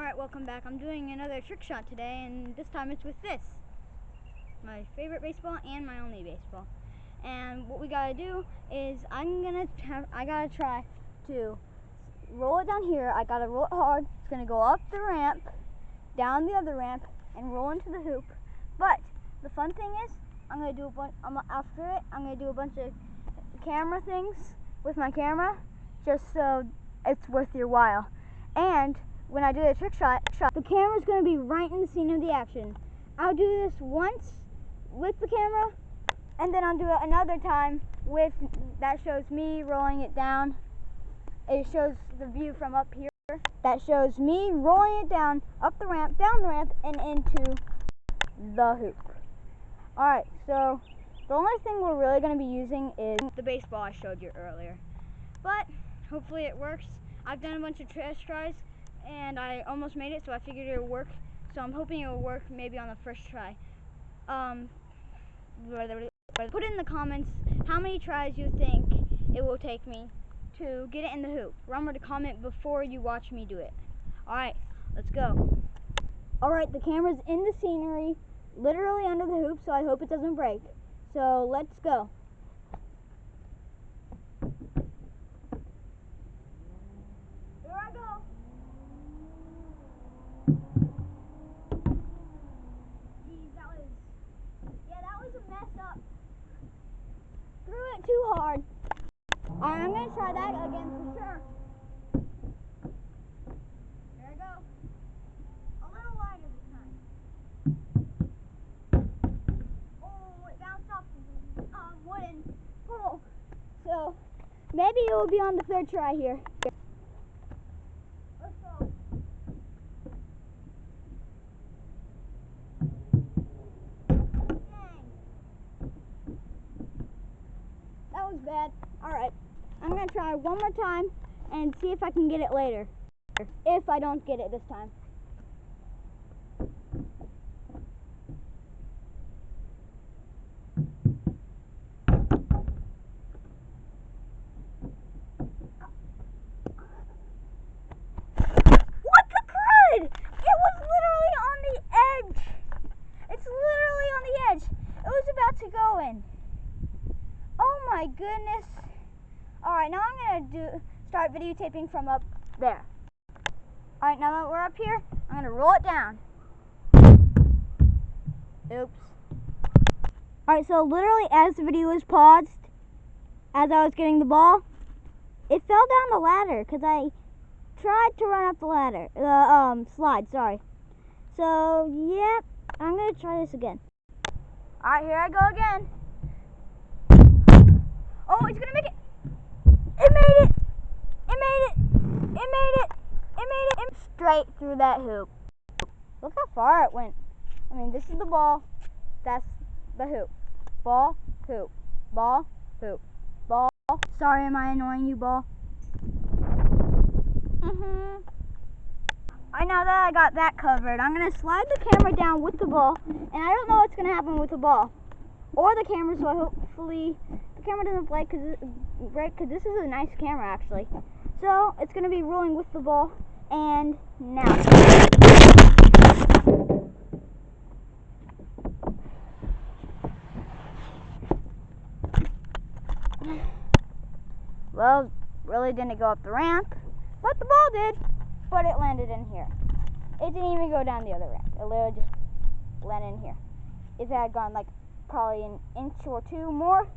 Alright, welcome back. I'm doing another trick shot today, and this time it's with this. My favorite baseball and my only baseball. And what we gotta do is I'm gonna I gotta try to roll it down here. I gotta roll it hard. It's gonna go up the ramp, down the other ramp, and roll into the hoop. But the fun thing is, I'm gonna do a bunch. After it. I'm gonna do a bunch of camera things with my camera, just so it's worth your while. And when I do the trick shot, shot the camera's going to be right in the scene of the action. I'll do this once with the camera, and then I'll do it another time with that shows me rolling it down. It shows the view from up here. That shows me rolling it down, up the ramp, down the ramp, and into the hoop. Alright, so the only thing we're really going to be using is the baseball I showed you earlier. But hopefully it works. I've done a bunch of test tries and I almost made it, so I figured it would work. So I'm hoping it will work maybe on the first try. Um, put in the comments how many tries you think it will take me to get it in the hoop. Remember to comment before you watch me do it. Alright, let's go. Alright, the camera's in the scenery, literally under the hoop, so I hope it doesn't break. So let's go. Too hard. Alright, I'm gonna try that again for sure. There I go. A little wider this time. Oh, it bounced off the um, wooden pole. So, maybe it will be on the third try here. Let's go. Was bad. Alright, I'm going to try one more time and see if I can get it later. If I don't get it this time. What the crud? It was literally on the edge. It's literally on the edge. It was about to go in. Oh my goodness. Alright, now I'm going to do start videotaping from up there. Alright, now that we're up here, I'm going to roll it down. Oops. Alright, so literally as the video was paused, as I was getting the ball, it fell down the ladder because I tried to run up the ladder, the um, slide, sorry. So, yeah, I'm going to try this again. Alright, here I go again. Oh, it's gonna make it. It made it. It made it. It made it. It made it. it Straight through that hoop. Look how far it went. I mean, this is the ball. That's the hoop. Ball, hoop. Ball, hoop. Ball. Sorry, am I annoying you, ball? Mm-hmm. I know that I got that covered. I'm going to slide the camera down with the ball, and I don't know what's going to happen with the ball or the camera, so hopefully the camera doesn't break because break because this is a nice camera actually. So it's going to be rolling with the ball, and now. Well, really didn't go up the ramp, but the ball did. But it landed in here. It didn't even go down the other ramp. It literally just landed in here. If it had gone like probably an inch or two more,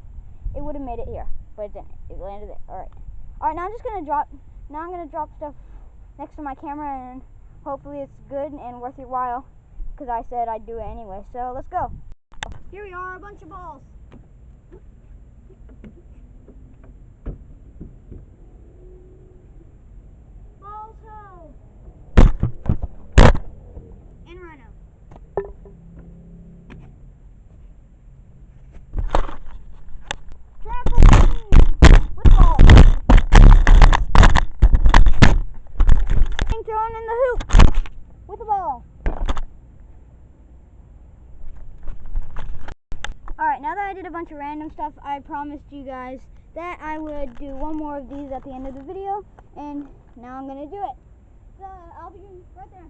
it would have made it here. But it didn't. It landed there. Alright. Alright, now I'm just to drop, now I'm to drop stuff next to my camera and hopefully it's good and worth your while because I said I'd do it anyway. So let's go. Here we are, a bunch of. Balls Alright, now that I did a bunch of random stuff, I promised you guys that I would do one more of these at the end of the video, and now I'm going to do it. So, I'll you right there.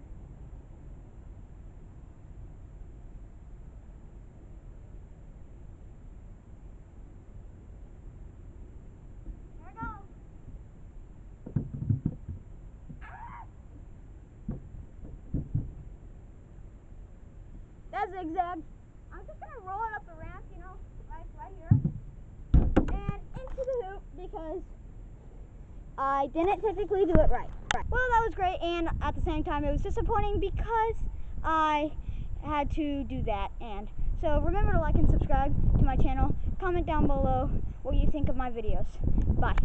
Here I go. That zigzag. I'm just gonna roll it up the ramp, you know, right, right here, and into the hoop because I didn't technically do it right. right. Well, that was great, and at the same time, it was disappointing because I had to do that. And so remember to like and subscribe to my channel. Comment down below what you think of my videos. Bye.